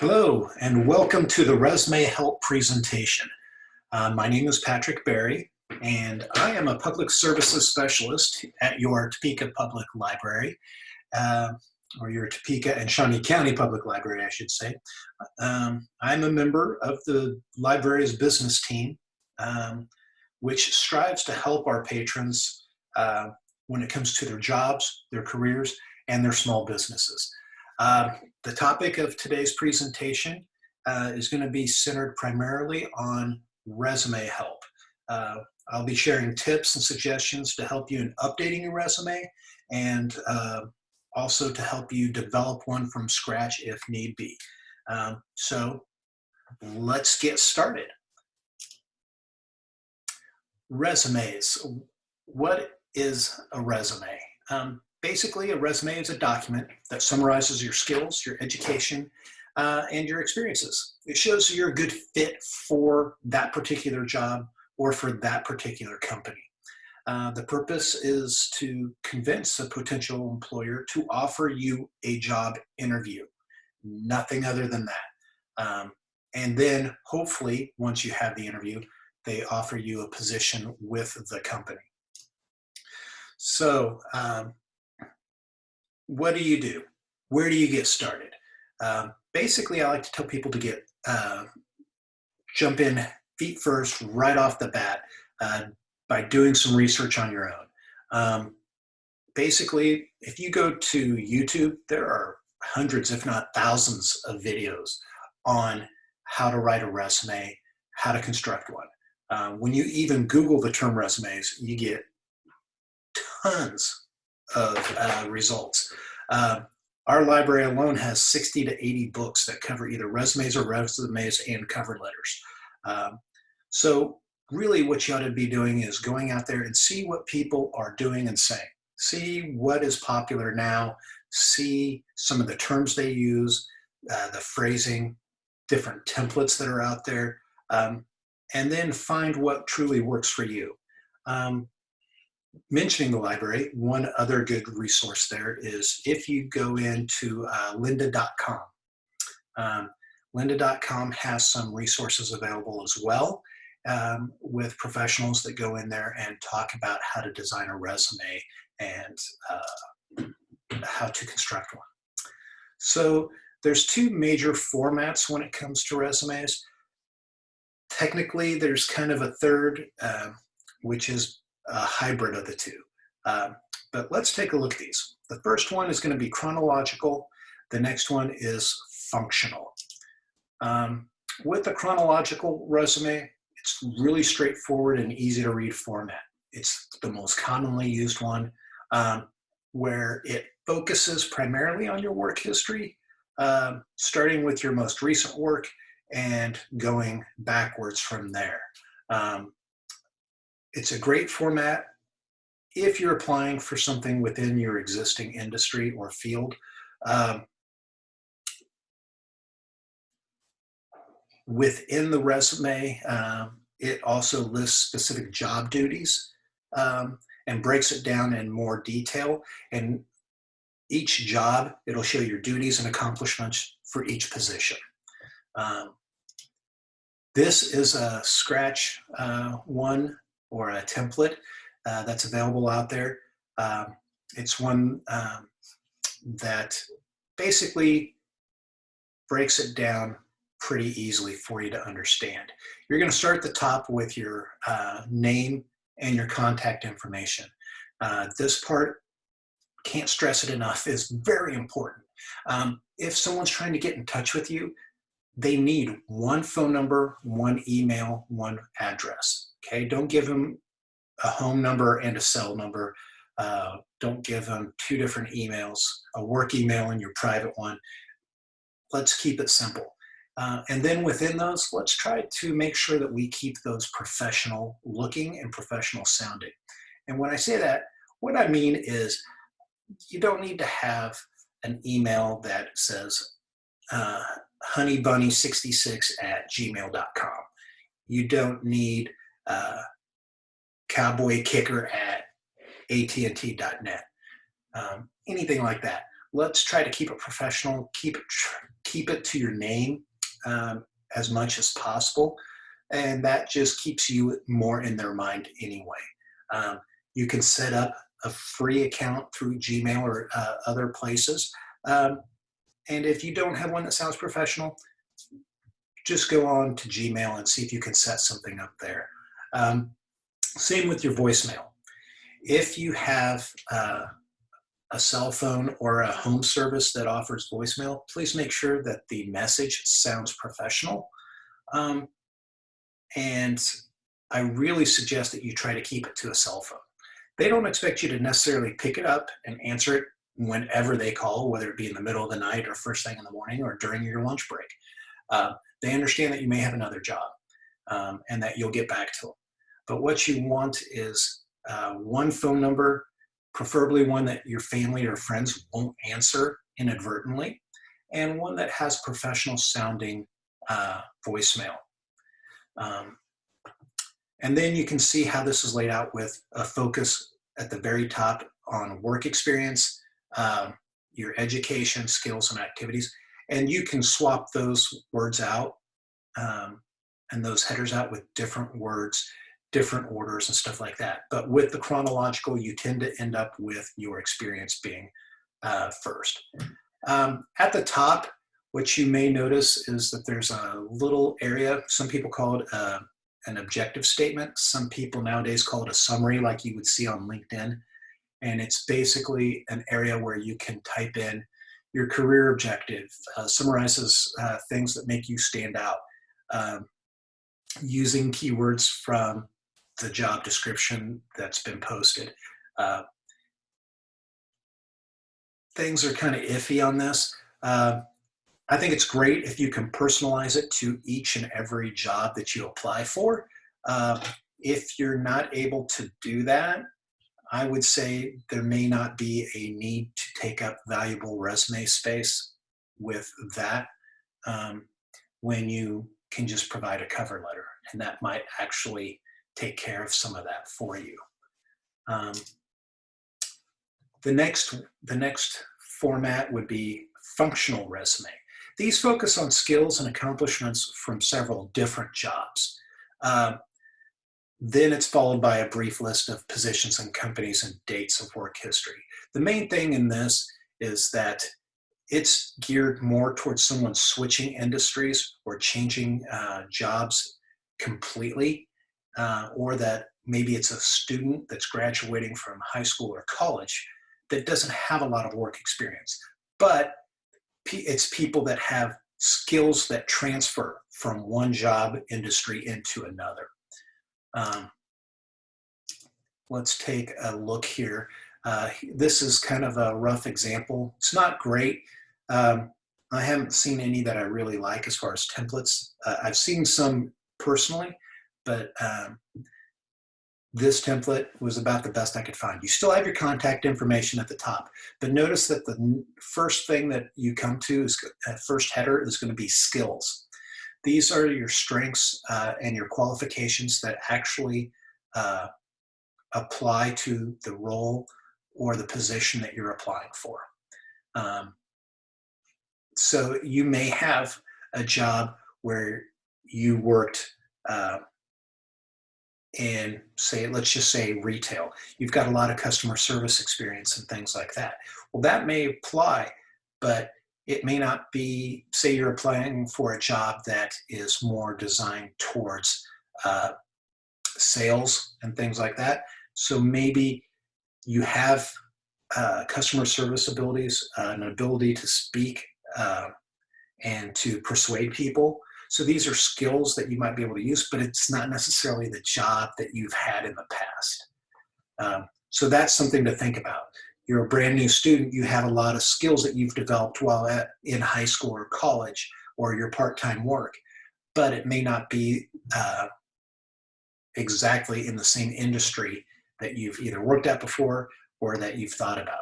Hello, and welcome to the Resume Help presentation. Uh, my name is Patrick Berry, and I am a public services specialist at your Topeka Public Library, uh, or your Topeka and Shawnee County Public Library, I should say. Um, I'm a member of the library's business team, um, which strives to help our patrons uh, when it comes to their jobs, their careers, and their small businesses. Uh, the topic of today's presentation uh, is going to be centered primarily on resume help. Uh, I'll be sharing tips and suggestions to help you in updating your resume and uh, also to help you develop one from scratch if need be. Um, so let's get started. Resumes. What is a resume? Um, basically, a resume is a document that summarizes your skills, your education, uh, and your experiences. It shows you're a good fit for that particular job or for that particular company. Uh, the purpose is to convince a potential employer to offer you a job interview, nothing other than that. Um, and then hopefully, once you have the interview, they offer you a position with the company. So um, what do you do? Where do you get started? Um, basically, I like to tell people to get uh, jump in feet first, right off the bat, uh, by doing some research on your own. Um, basically, if you go to YouTube, there are hundreds, if not thousands, of videos on how to write a resume, how to construct one. Uh, when you even Google the term resumes, you get tons of uh, results. Uh, our library alone has 60 to 80 books that cover either resumes or resumes and cover letters. Um, so really what you ought to be doing is going out there and see what people are doing and saying. See what is popular now, see some of the terms they use, uh, the phrasing, different templates that are out there, um, and then find what truly works for you. Um, mentioning the library, one other good resource there is if you go into uh, lynda.com. Um, lynda.com has some resources available as well um, with professionals that go in there and talk about how to design a resume and uh, how to construct one. So there's two major formats when it comes to resumes. Technically, there's kind of a third, uh, which is a hybrid of the two. Um, but let's take a look at these. The first one is going to be chronological. The next one is functional. Um, with a chronological resume, it's really straightforward and easy to read format. It's the most commonly used one um, where it focuses primarily on your work history, um, starting with your most recent work and going backwards from there. Um, it's a great format if you're applying for something within your existing industry or field. Um, within the resume, um, it also lists specific job duties um, and breaks it down in more detail. And each job, it'll show your duties and accomplishments for each position. Um, this is a Scratch uh, one or a template uh, that's available out there. Um, it's one um, that basically breaks it down pretty easily for you to understand. You're going to start at the top with your uh, name and your contact information. Uh, this part, can't stress it enough, is very important. Um, if someone's trying to get in touch with you, they need one phone number, one email, one address. Okay, don't give them a home number and a cell number. Uh, don't give them two different emails, a work email and your private one. Let's keep it simple. Uh, and then within those, let's try to make sure that we keep those professional looking and professional sounding. And when I say that, what I mean is you don't need to have an email that says uh, honeybunny66 at gmail.com. You don't need uh, cowboy kicker at AT&T.net. Um, anything like that. Let's try to keep it professional, keep it keep it to your name um, as much as possible. And that just keeps you more in their mind anyway. Um, you can set up a free account through Gmail or uh, other places. Um, and if you don't have one that sounds professional, just go on to Gmail and see if you can set something up there. Um, same with your voicemail. If you have uh, a cell phone or a home service that offers voicemail, please make sure that the message sounds professional. Um, and I really suggest that you try to keep it to a cell phone. They don't expect you to necessarily pick it up and answer it whenever they call, whether it be in the middle of the night or first thing in the morning or during your lunch break. Uh, they understand that you may have another job um, and that you'll get back to them. But what you want is uh, one phone number, preferably one that your family or friends won't answer inadvertently, and one that has professional sounding uh, voicemail. Um, and then you can see how this is laid out with a focus at the very top on work experience, um, your education, skills, and activities. And you can swap those words out um, and those headers out with different words, different orders and stuff like that. But with the chronological, you tend to end up with your experience being uh, first. Um, at the top, what you may notice is that there's a little area, some people call it uh, an objective statement. Some people nowadays call it a summary like you would see on LinkedIn. And it's basically an area where you can type in your career objective, uh, summarizes uh, things that make you stand out, um, using keywords from the job description that's been posted. Uh, things are kind of iffy on this. Uh, I think it's great if you can personalize it to each and every job that you apply for. Uh, if you're not able to do that, I would say there may not be a need to take up valuable resume space with that um, when you can just provide a cover letter. And that might actually take care of some of that for you. Um, the next, the next format would be functional resume. These focus on skills and accomplishments from several different jobs. Uh, then it's followed by a brief list of positions and companies and dates of work history. The main thing in this is that it's geared more towards someone switching industries or changing uh, jobs completely, uh, or that maybe it's a student that's graduating from high school or college that doesn't have a lot of work experience, but it's people that have skills that transfer from one job industry into another. Um, let's take a look here. Uh, this is kind of a rough example. It's not great. Um, I haven't seen any that I really like as far as templates. Uh, I've seen some personally, but um, this template was about the best I could find. You still have your contact information at the top, but notice that the first thing that you come to is uh, first header is going to be skills. These are your strengths uh, and your qualifications that actually uh, apply to the role or the position that you're applying for. Um, so you may have a job where you worked uh, in say, let's just say retail. You've got a lot of customer service experience and things like that. Well, that may apply, but it may not be, say you're applying for a job that is more designed towards uh, sales and things like that. So maybe you have uh, customer service abilities, uh, an ability to speak uh, and to persuade people, so these are skills that you might be able to use, but it's not necessarily the job that you've had in the past. Um, so that's something to think about. You're a brand new student, you have a lot of skills that you've developed while at, in high school or college or your part-time work, but it may not be uh, exactly in the same industry that you've either worked at before or that you've thought about.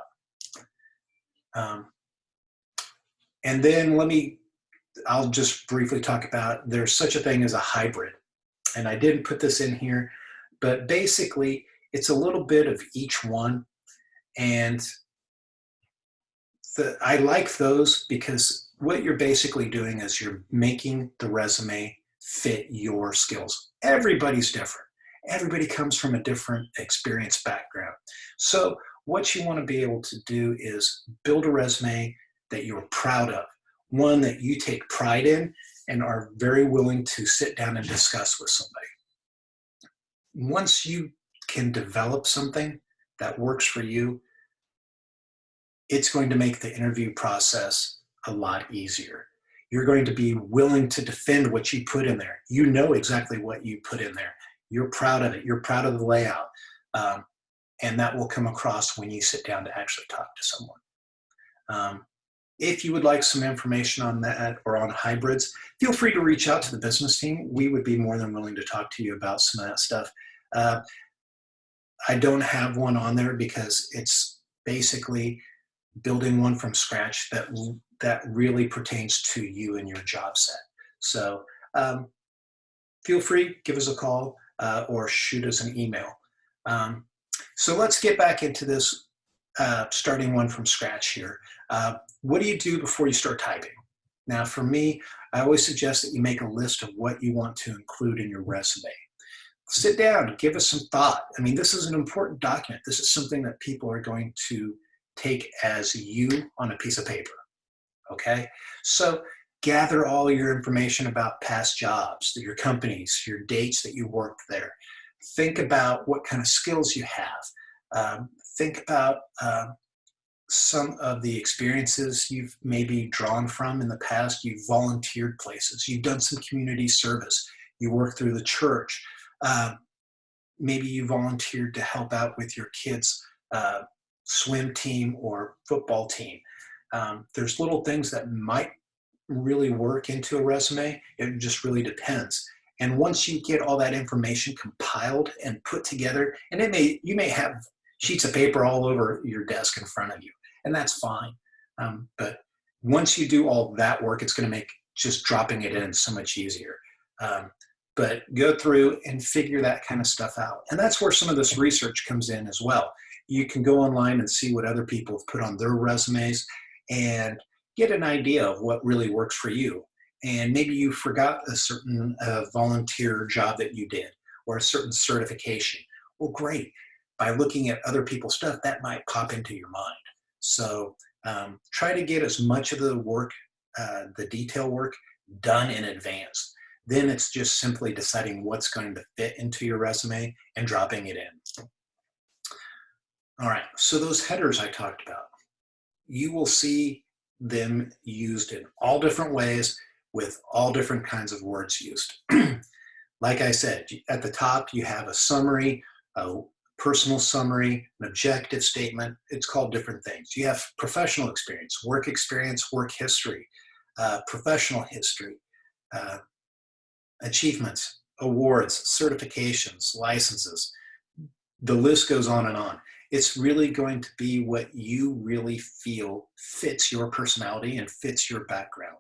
Um, and then let me I'll just briefly talk about there's such a thing as a hybrid. And I didn't put this in here, but basically it's a little bit of each one. And the, I like those because what you're basically doing is you're making the resume fit your skills. Everybody's different. Everybody comes from a different experience background. So what you want to be able to do is build a resume that you're proud of, one that you take pride in and are very willing to sit down and discuss with somebody. Once you can develop something that works for you, it's going to make the interview process a lot easier. You're going to be willing to defend what you put in there. You know exactly what you put in there. You're proud of it. You're proud of the layout. Um, and that will come across when you sit down to actually talk to someone. Um, if you would like some information on that or on hybrids, feel free to reach out to the business team. We would be more than willing to talk to you about some of that stuff. Uh, I don't have one on there because it's basically building one from scratch that that really pertains to you and your job set. So um, feel free, give us a call uh, or shoot us an email. Um, so let's get back into this uh, starting one from scratch here. Uh, what do you do before you start typing? Now for me, I always suggest that you make a list of what you want to include in your resume. Sit down, give us some thought. I mean, this is an important document. This is something that people are going to take as you on a piece of paper, okay? So gather all your information about past jobs, your companies, your dates that you worked there. Think about what kind of skills you have. Um, think about uh, some of the experiences you've maybe drawn from in the past. You've volunteered places. You've done some community service. You work through the church. Uh, maybe you volunteered to help out with your kids' uh, swim team or football team. Um, there's little things that might really work into a resume. It just really depends. And once you get all that information compiled and put together, and it may you may have sheets of paper all over your desk in front of you, and that's fine. Um, but once you do all that work, it's going to make just dropping it in so much easier. Um, but go through and figure that kind of stuff out. And that's where some of this research comes in as well. You can go online and see what other people have put on their resumes and get an idea of what really works for you and maybe you forgot a certain uh, volunteer job that you did or a certain certification. Well, great. By looking at other people's stuff, that might pop into your mind. So um, try to get as much of the work, uh, the detail work, done in advance. Then it's just simply deciding what's going to fit into your resume and dropping it in. All right, so those headers I talked about, you will see them used in all different ways with all different kinds of words used. like I said, at the top you have a summary, a personal summary, an objective statement. It's called different things. You have professional experience, work experience, work history, uh, professional history, uh, achievements, awards, certifications, licenses. The list goes on and on. It's really going to be what you really feel fits your personality and fits your background.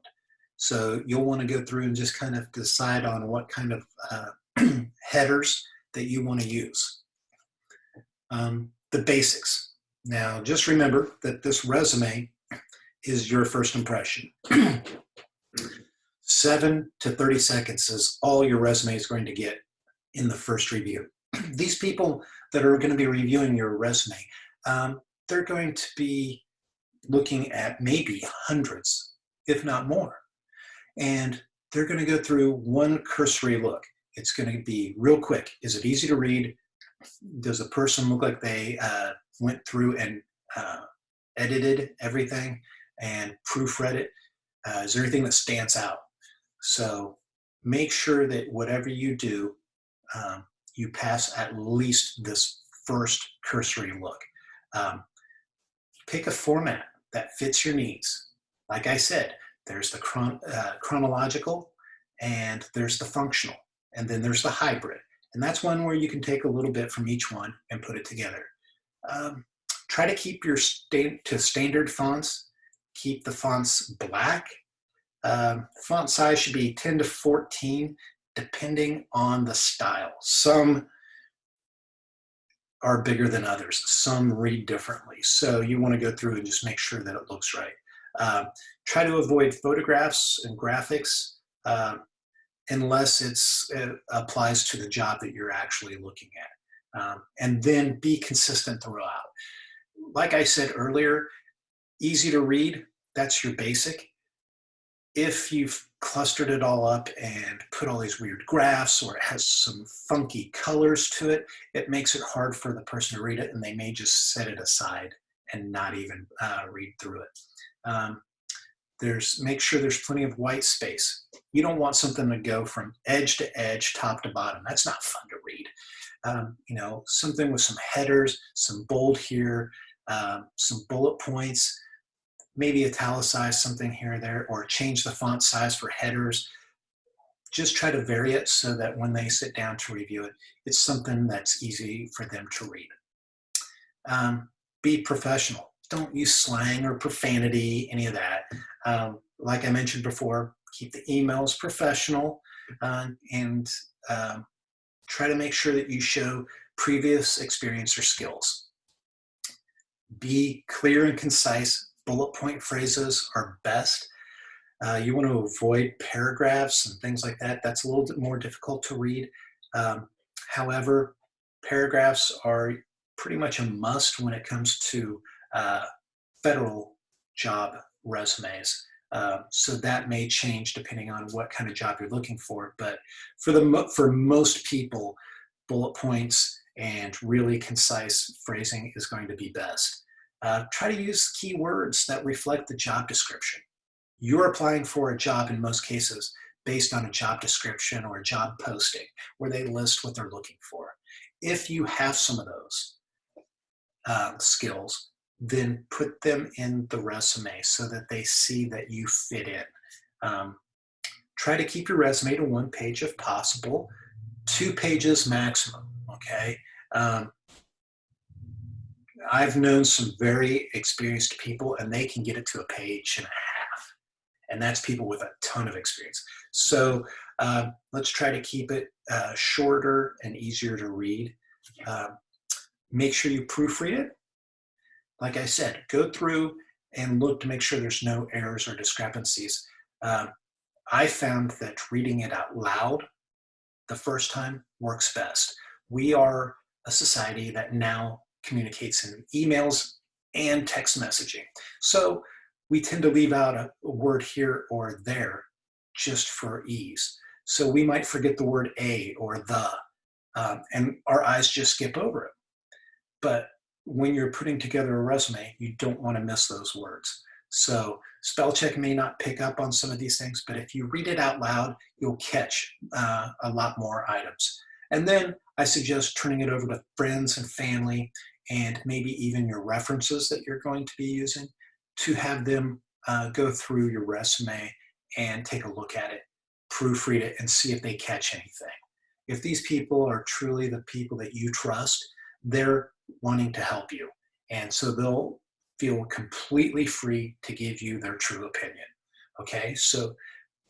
So you'll want to go through and just kind of decide on what kind of uh, headers that you want to use. Um, the basics. Now, just remember that this resume is your first impression. Seven to 30 seconds is all your resume is going to get in the first review. These people that are going to be reviewing your resume, um, they're going to be looking at maybe hundreds, if not more and they're going to go through one cursory look. It's going to be real quick. Is it easy to read? Does the person look like they uh, went through and uh, edited everything and proofread it? Uh, is there anything that stands out? So make sure that whatever you do, um, you pass at least this first cursory look. Um, pick a format that fits your needs. Like I said, there's the chron uh, chronological and there's the functional and then there's the hybrid. And that's one where you can take a little bit from each one and put it together. Um, try to keep your sta to standard fonts. Keep the fonts black. Um, font size should be 10 to 14 depending on the style. Some are bigger than others. Some read differently. So you want to go through and just make sure that it looks right. Um, try to avoid photographs and graphics uh, unless it's, it applies to the job that you're actually looking at. Um, and then be consistent throughout. Like I said earlier, easy to read, that's your basic. If you've clustered it all up and put all these weird graphs or it has some funky colors to it, it makes it hard for the person to read it and they may just set it aside and not even uh, read through it. Um, there's make sure there's plenty of white space. You don't want something to go from edge to edge, top to bottom. That's not fun to read. Um, you know, something with some headers, some bold here, um, some bullet points, maybe italicize something here or there, or change the font size for headers. Just try to vary it so that when they sit down to review it, it's something that's easy for them to read. Um, be professional. Don't use slang or profanity, any of that. Um, like I mentioned before, keep the emails professional uh, and um, try to make sure that you show previous experience or skills. Be clear and concise. Bullet point phrases are best. Uh, you want to avoid paragraphs and things like that. That's a little bit more difficult to read. Um, however, paragraphs are pretty much a must when it comes to uh, federal job resumes. Uh, so that may change depending on what kind of job you're looking for. But for the for most people, bullet points and really concise phrasing is going to be best. Uh, try to use keywords that reflect the job description. You're applying for a job in most cases based on a job description or a job posting where they list what they're looking for. If you have some of those uh, skills, then put them in the resume so that they see that you fit in. Um, try to keep your resume to one page if possible, two pages maximum, okay? Um, I've known some very experienced people and they can get it to a page and a half. And that's people with a ton of experience. So uh, let's try to keep it uh, shorter and easier to read. Uh, make sure you proofread it like I said, go through and look to make sure there's no errors or discrepancies. Um, I found that reading it out loud the first time works best. We are a society that now communicates in emails and text messaging. So we tend to leave out a, a word here or there just for ease. So we might forget the word a or the, um, and our eyes just skip over it. But when you're putting together a resume, you don't want to miss those words. So spell check may not pick up on some of these things, but if you read it out loud, you'll catch uh, a lot more items. And then I suggest turning it over to friends and family and maybe even your references that you're going to be using to have them uh, go through your resume and take a look at it, proofread it, and see if they catch anything. If these people are truly the people that you trust, they're wanting to help you. And so they'll feel completely free to give you their true opinion. Okay, so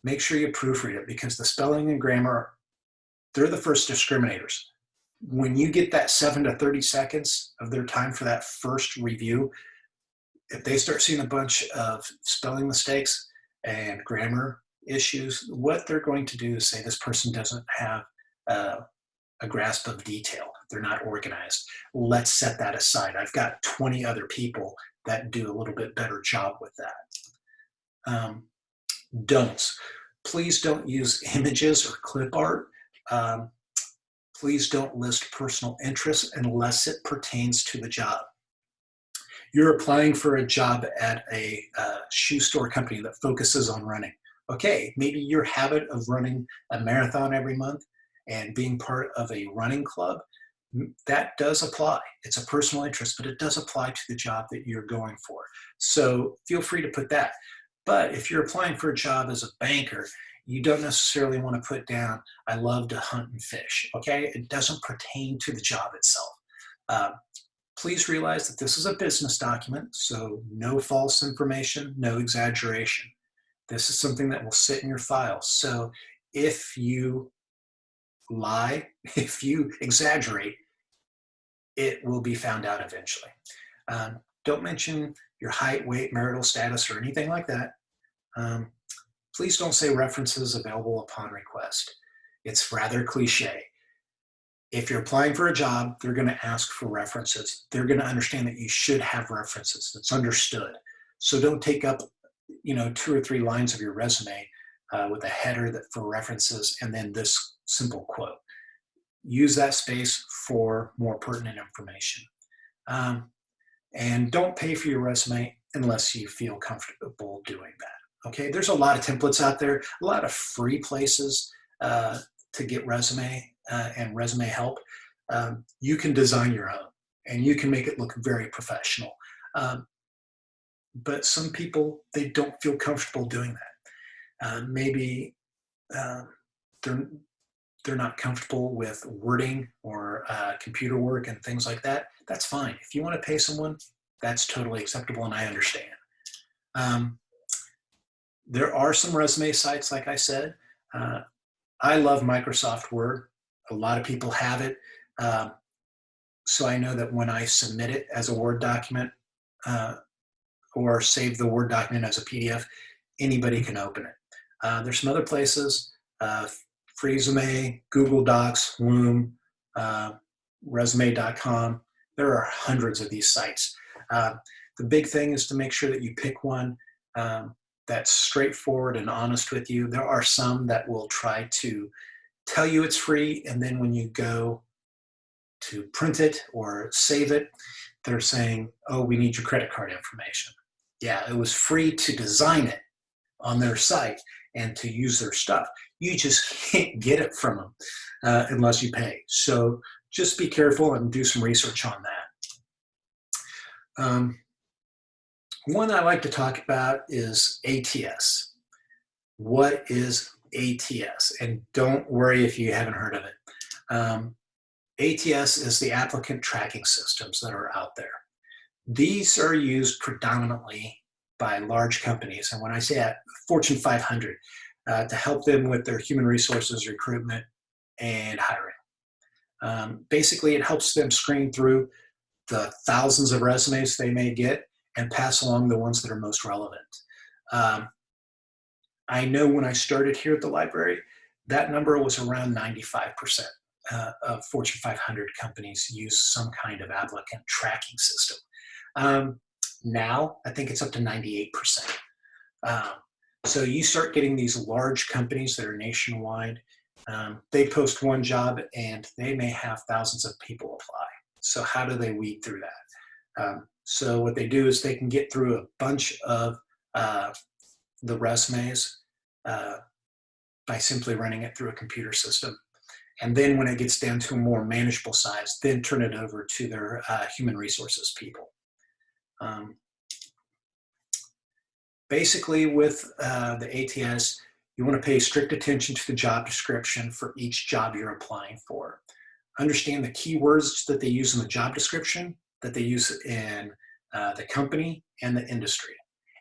make sure you proofread it because the spelling and grammar, they're the first discriminators. When you get that seven to 30 seconds of their time for that first review, if they start seeing a bunch of spelling mistakes and grammar issues, what they're going to do is say this person doesn't have uh, a grasp of detail. They're not organized. Let's set that aside. I've got 20 other people that do a little bit better job with that. Um, don'ts. Please don't use images or clip art. Um, please don't list personal interests unless it pertains to the job. You're applying for a job at a uh, shoe store company that focuses on running. Okay, maybe your habit of running a marathon every month and being part of a running club, that does apply. It's a personal interest, but it does apply to the job that you're going for. So feel free to put that. But if you're applying for a job as a banker, you don't necessarily want to put down, I love to hunt and fish, okay? It doesn't pertain to the job itself. Uh, please realize that this is a business document, so no false information, no exaggeration. This is something that will sit in your file. So if you lie, if you exaggerate, it will be found out eventually. Um, don't mention your height, weight, marital status, or anything like that, um, please don't say references available upon request. It's rather cliche. If you're applying for a job, they're going to ask for references. They're going to understand that you should have references. It's understood. So don't take up, you know, two or three lines of your resume uh, with a header that for references and then this simple quote. Use that space for more pertinent information. Um, and don't pay for your resume unless you feel comfortable doing that. Okay, there's a lot of templates out there, a lot of free places uh, to get resume uh, and resume help. Um, you can design your own and you can make it look very professional. Um, but some people, they don't feel comfortable doing that. Uh, maybe um, they're, they're not comfortable with wording or uh, computer work and things like that. That's fine. If you want to pay someone, that's totally acceptable and I understand. Um, there are some resume sites, like I said. Uh, I love Microsoft Word. A lot of people have it. Um, so I know that when I submit it as a Word document uh, or save the Word document as a PDF, anybody can open it. Uh, there's some other places, uh, Google Docs, Loom, uh, resume.com. There are hundreds of these sites. Uh, the big thing is to make sure that you pick one um, that's straightforward and honest with you. There are some that will try to tell you it's free, and then when you go to print it or save it, they're saying, oh, we need your credit card information. Yeah, it was free to design it on their site and to use their stuff. You just can't get it from them uh, unless you pay. So just be careful and do some research on that. Um, one I like to talk about is ATS. What is ATS? And don't worry if you haven't heard of it. Um, ATS is the applicant tracking systems that are out there. These are used predominantly by large companies. And when I say that, Fortune 500, uh, to help them with their human resources recruitment and hiring. Um, basically, it helps them screen through the thousands of resumes they may get and pass along the ones that are most relevant. Um, I know when I started here at the library, that number was around 95% uh, of Fortune 500 companies use some kind of applicant tracking system. Um, now, I think it's up to 98%. Um, so you start getting these large companies that are nationwide. Um, they post one job and they may have thousands of people apply. So how do they weed through that? Um, so what they do is they can get through a bunch of uh, the resumes uh, by simply running it through a computer system. And then when it gets down to a more manageable size, then turn it over to their uh, human resources people. Um, basically with uh, the ATS, you want to pay strict attention to the job description for each job you're applying for. Understand the keywords that they use in the job description that they use in uh, the company and the industry.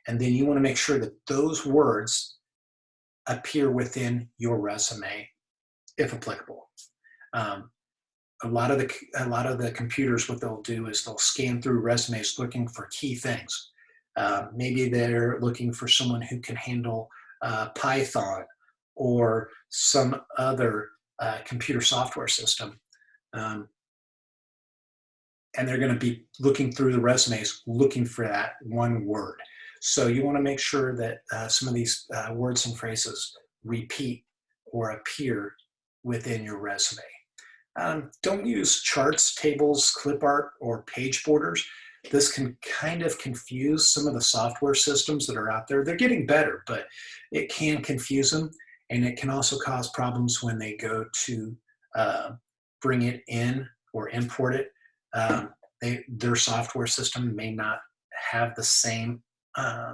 And then you want to make sure that those words appear within your resume, if applicable. Um, a lot of the a lot of the computers, what they'll do is they'll scan through resumes looking for key things. Uh, maybe they're looking for someone who can handle uh, Python or some other uh, computer software system. Um, and they're going to be looking through the resumes looking for that one word. So you want to make sure that uh, some of these uh, words and phrases repeat or appear within your resume. Um, don't use charts, tables, clip art, or page borders. This can kind of confuse some of the software systems that are out there. They're getting better, but it can confuse them. And it can also cause problems when they go to uh, bring it in or import it um, they, their software system may not have the same uh,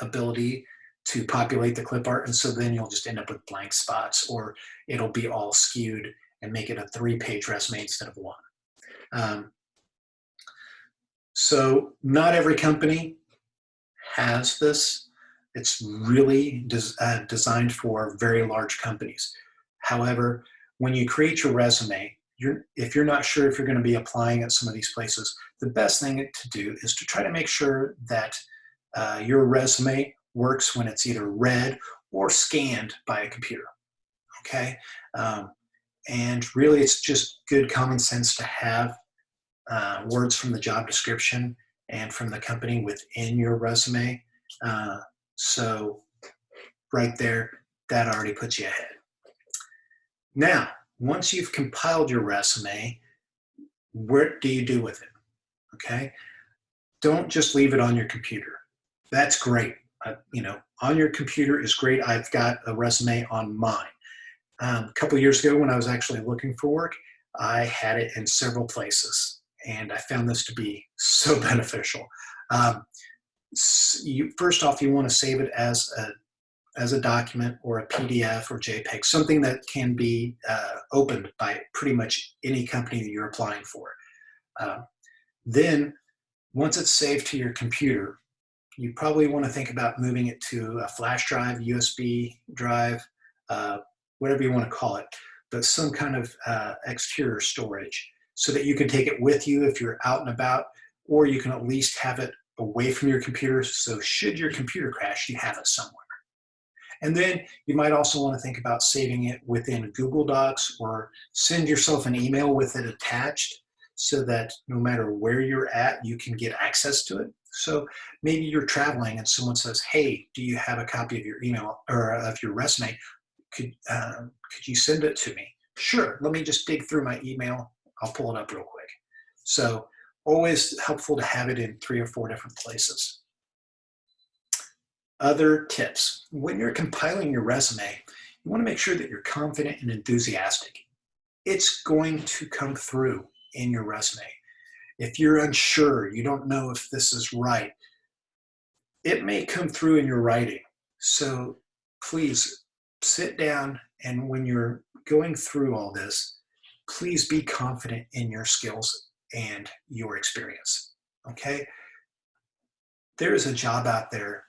ability to populate the clip art. And so then you'll just end up with blank spots or it'll be all skewed and make it a three page resume instead of one. Um, so not every company has this. It's really des uh, designed for very large companies. However, when you create your resume, you're, if you're not sure if you're going to be applying at some of these places, the best thing to do is to try to make sure that uh, your resume works when it's either read or scanned by a computer. Okay, um, and really it's just good common sense to have uh, words from the job description and from the company within your resume. Uh, so right there, that already puts you ahead. Now, once you've compiled your resume, what do you do with it? Okay, don't just leave it on your computer. That's great. Uh, you know, on your computer is great. I've got a resume on mine. Um, a couple years ago when I was actually looking for work, I had it in several places and I found this to be so beneficial. Um, you, first off, you want to save it as a as a document or a PDF or JPEG, something that can be uh, opened by pretty much any company that you're applying for. Uh, then, once it's saved to your computer, you probably want to think about moving it to a flash drive, USB drive, uh, whatever you want to call it, but some kind of uh, exterior storage so that you can take it with you if you're out and about, or you can at least have it away from your computer. So should your computer crash, you have it somewhere. And then you might also want to think about saving it within Google Docs or send yourself an email with it attached so that no matter where you're at, you can get access to it. So maybe you're traveling and someone says, hey, do you have a copy of your email or of your resume? Could, uh, could you send it to me? Sure, let me just dig through my email. I'll pull it up real quick. So always helpful to have it in three or four different places. Other tips. When you're compiling your resume, you want to make sure that you're confident and enthusiastic. It's going to come through in your resume. If you're unsure, you don't know if this is right, it may come through in your writing. So please sit down and when you're going through all this, please be confident in your skills and your experience, okay? There is a job out there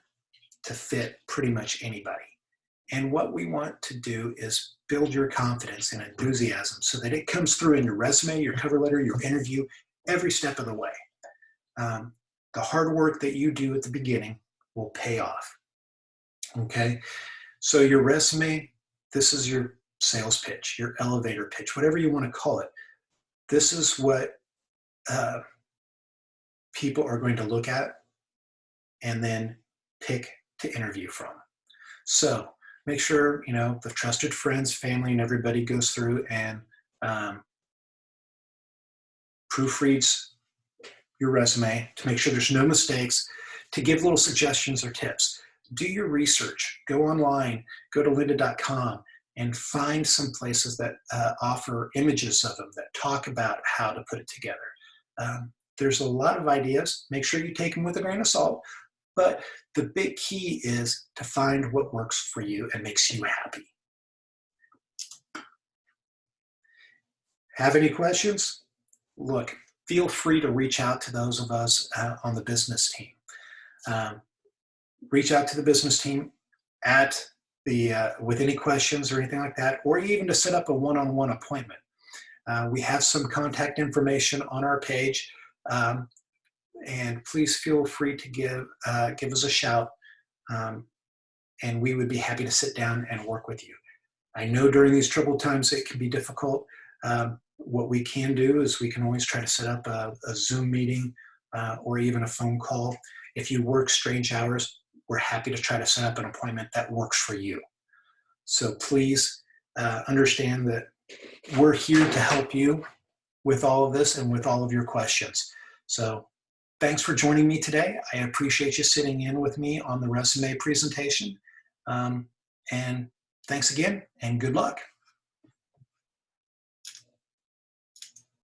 to fit pretty much anybody. And what we want to do is build your confidence and enthusiasm so that it comes through in your resume, your cover letter, your interview, every step of the way. Um, the hard work that you do at the beginning will pay off. Okay, so your resume, this is your sales pitch, your elevator pitch, whatever you want to call it. This is what uh, people are going to look at and then pick to interview from. So make sure, you know, the trusted friends, family, and everybody goes through and um, proofreads your resume to make sure there's no mistakes, to give little suggestions or tips. Do your research, go online, go to lynda.com and find some places that uh, offer images of them that talk about how to put it together. Um, there's a lot of ideas. Make sure you take them with a grain of salt, but the big key is to find what works for you and makes you happy. Have any questions? Look, feel free to reach out to those of us uh, on the business team. Um, reach out to the business team at the uh, with any questions or anything like that, or even to set up a one-on-one -on -one appointment. Uh, we have some contact information on our page. Um, and please feel free to give, uh, give us a shout um, and we would be happy to sit down and work with you. I know during these troubled times it can be difficult. Um, what we can do is we can always try to set up a, a Zoom meeting uh, or even a phone call. If you work strange hours, we're happy to try to set up an appointment that works for you. So please uh, understand that we're here to help you with all of this and with all of your questions. So Thanks for joining me today. I appreciate you sitting in with me on the resume presentation. Um, and thanks again and good luck.